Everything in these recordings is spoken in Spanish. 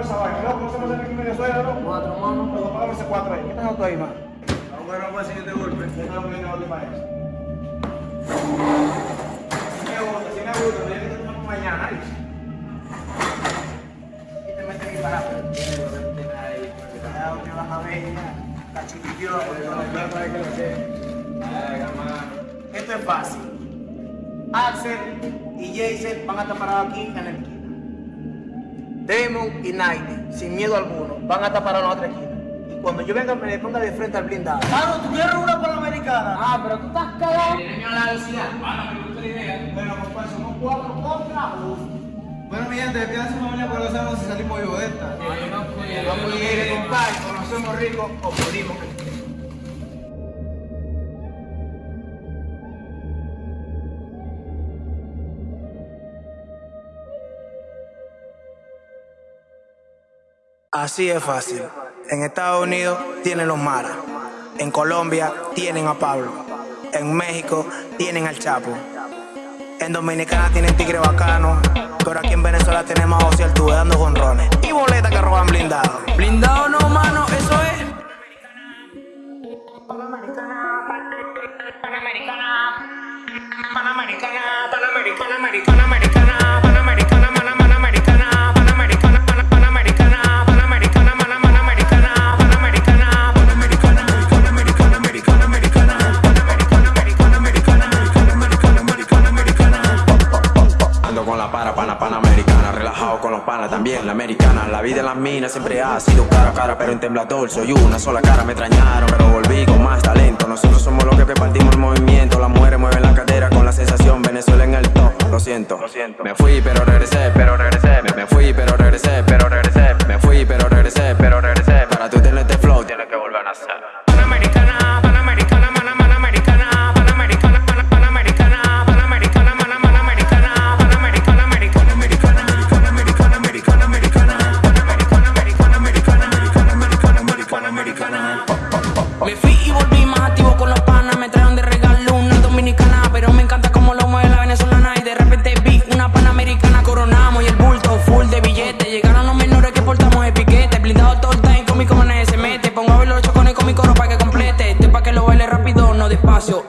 esa vaina. Me. Cuatro manos. Loco, apágame ese cuatro ahí. ¿Qué estás tú ahí, man? Vamos a que a eso. Si me gusta, si me gusta, pero que te tomo mañana. Y te metes aquí para. Ya, que vas a ver. La chiquitilla, para que lo sepa. Venga, mano. Esto es fácil. Axel y Jason van a estar parados aquí en la Damon y Naile, sin miedo alguno, van a parados en la otra esquina. Y cuando yo venga, me le ponga de frente al blindado. Mano, ¿tú quieres una panamericana? Ah, pero tú estás cagado. Bueno, compadre, somos cuatro contra uno. Bueno, mi gente, quédense familia porque no sabemos si salimos vivos de esta. Vamos a ir, compadre, conocemos ricos o morimos. Así es fácil. En Estados Unidos tienen los maras. En Colombia tienen a Pablo. En México tienen al Chapo. En Dominicana tienen tigre bacano. Pero aquí en Venezuela tenemos a José Altuve dando jonrones. Y boletas que roban blindados. Blindado no, mano, es. También la americana. La vida en las minas siempre ha sido cara a cara, pero en temblador soy una sola cara. Me extrañaron, pero volví con más talento. Somos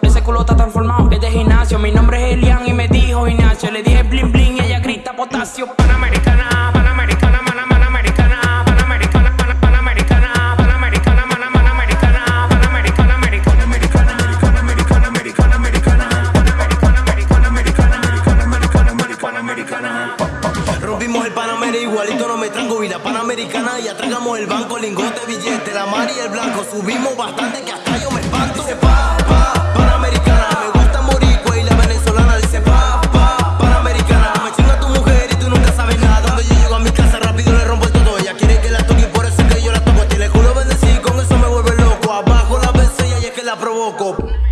Ese culo está transformado, es de gimnasio. Mi nombre es Elian y me dijo Ignacio. Le dije bling bling y ella grita potasio. Panamericana, Panamericana, Pana- Panamericana, Panamericana, Pana- Panamericana, Panamericana, Pana- Panamericana, Panamericana, Americana, Americana, Americana, Americana, Americana, Americana, Panamericana, Americana, Americana, Americana. Rompimos el Panamera igualito, no me tranco y la Panamericana y atragamos el banco, lingote, billete, la mar y el blanco. Subimos bastante que hasta yo me espanto. La provoco.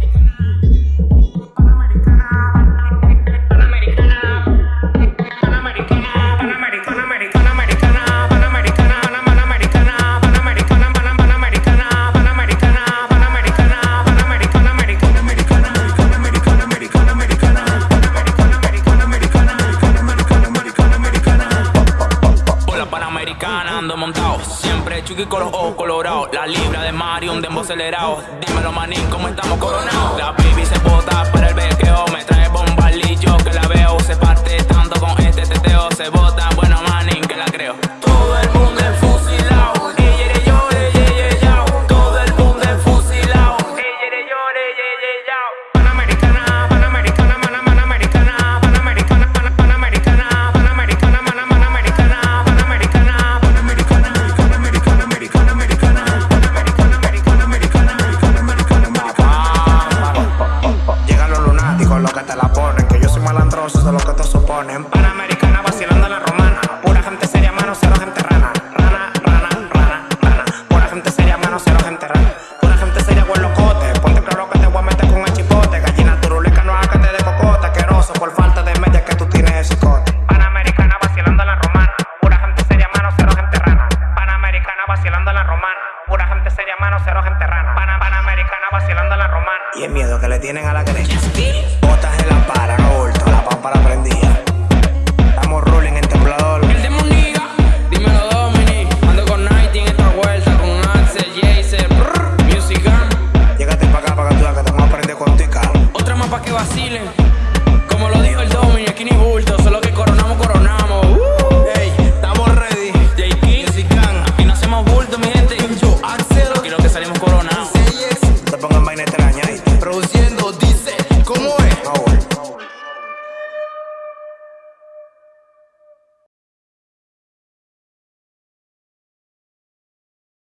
Siempre chuki con los ojos colorados. La libra de Mario, un dembow acelerado. Dímelo, manín, ¿cómo estamos coronados? La baby se bota suponen. Panamericana vacilando la romana. Pura gente seria, mano, cero gente rana. Rana, rana, rana, rana. Pura gente seria, mano, cero gente rana. Pura gente seria, buen locote. Ponte claro que te voy a meter con el chipote. Gallina turuleca, no hágate de cocote. Asqueroso por falta de media que tú tienes el cicote. Panamericana vacilando la romana. Pura gente seria, mano, cero gente rana. Panamericana vacilando la romana. Pura gente seria, mano, cero gente rana. Pana, Panamericana vacilando la romana. Y el miedo que le tienen a la derecha. Botas en la para, pámpara. Estamos rolling en temblador. El demoniga, dímelo Domini. Ando con Nighting esta vuelta, con Axel, Jason, Music Gun. Llegate pa' acá, pa' que tú que te vamos a aprender con tica. Otra más pa' que vacilen. Como lo dijo el Domini, aquí ni bulto, solo que coronamos, coronamos. Uh, hey, estamos ready. J. King, Music Gun. Aquí no hacemos bulto, mi gente. Yo, Axel. Lo que salimos coronados. No te pongan vaina extraña ahí. Produciendo, dice, ¿cómo es? No,